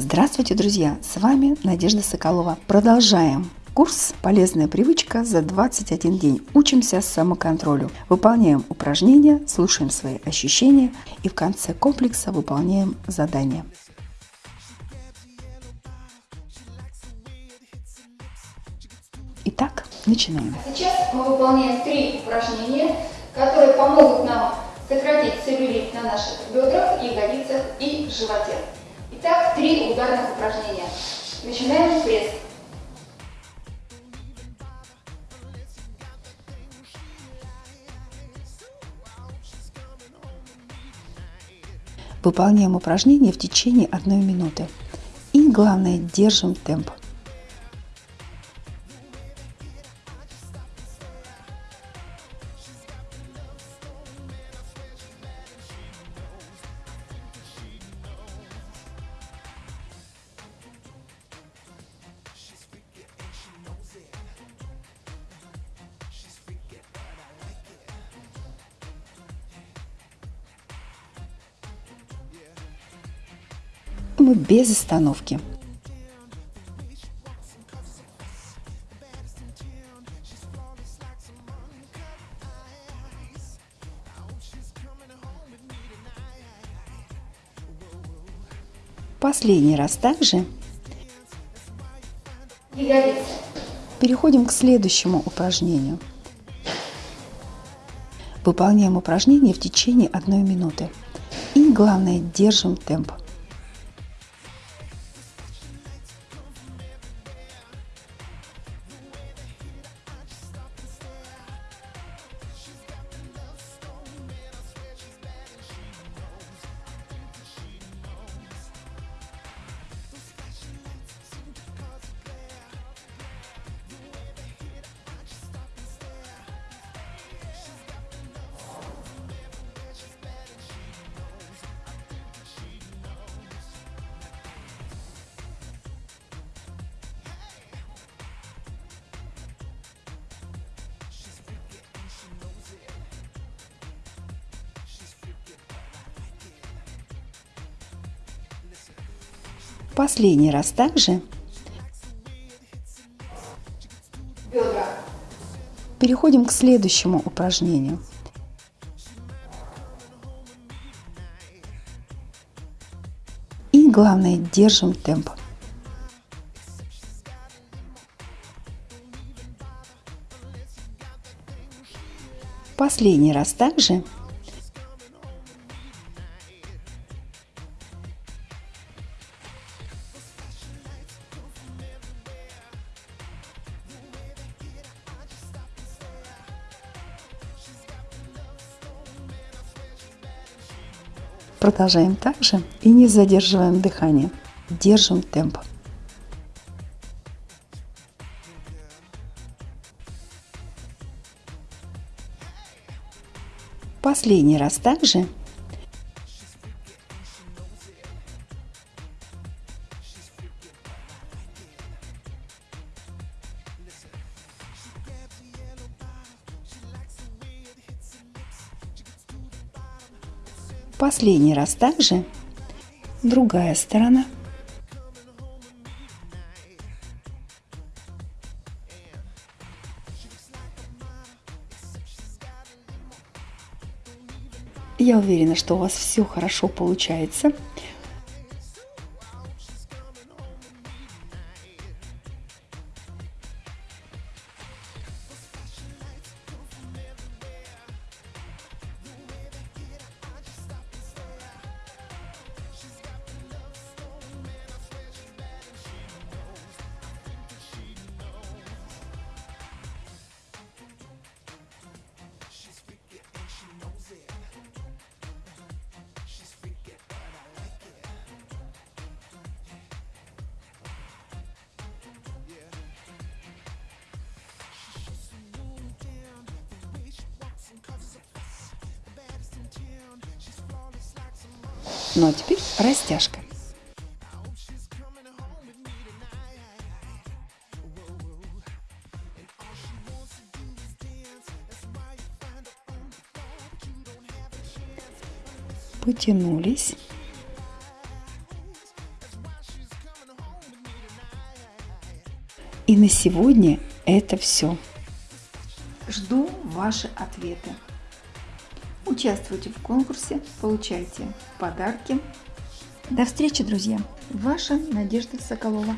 Здравствуйте, друзья! С вами Надежда Соколова. Продолжаем курс «Полезная привычка» за 21 день. Учимся самоконтролю. Выполняем упражнения, слушаем свои ощущения и в конце комплекса выполняем задания. Итак, начинаем. Сейчас мы выполняем три упражнения, которые помогут нам сократить целлюлит на наших бедрах, ягодицах и животе. Итак, три ударных упражнения. Начинаем пресс. Выполняем упражнение в течение одной минуты. И главное, держим темп. Мы без остановки. Последний раз также. Переходим к следующему упражнению. Выполняем упражнение в течение одной минуты. И главное, держим темп. Последний раз также. Переходим к следующему упражнению. И главное, держим темп. Последний раз также. Продолжаем также и не задерживаем дыхание. Держим темп. Последний раз также. Последний раз также. Другая сторона. Я уверена, что у вас все хорошо получается. Ну а теперь растяжка. Потянулись. И на сегодня это все. Жду ваши ответы. Участвуйте в конкурсе, получайте подарки. До встречи, друзья! Ваша Надежда Соколова.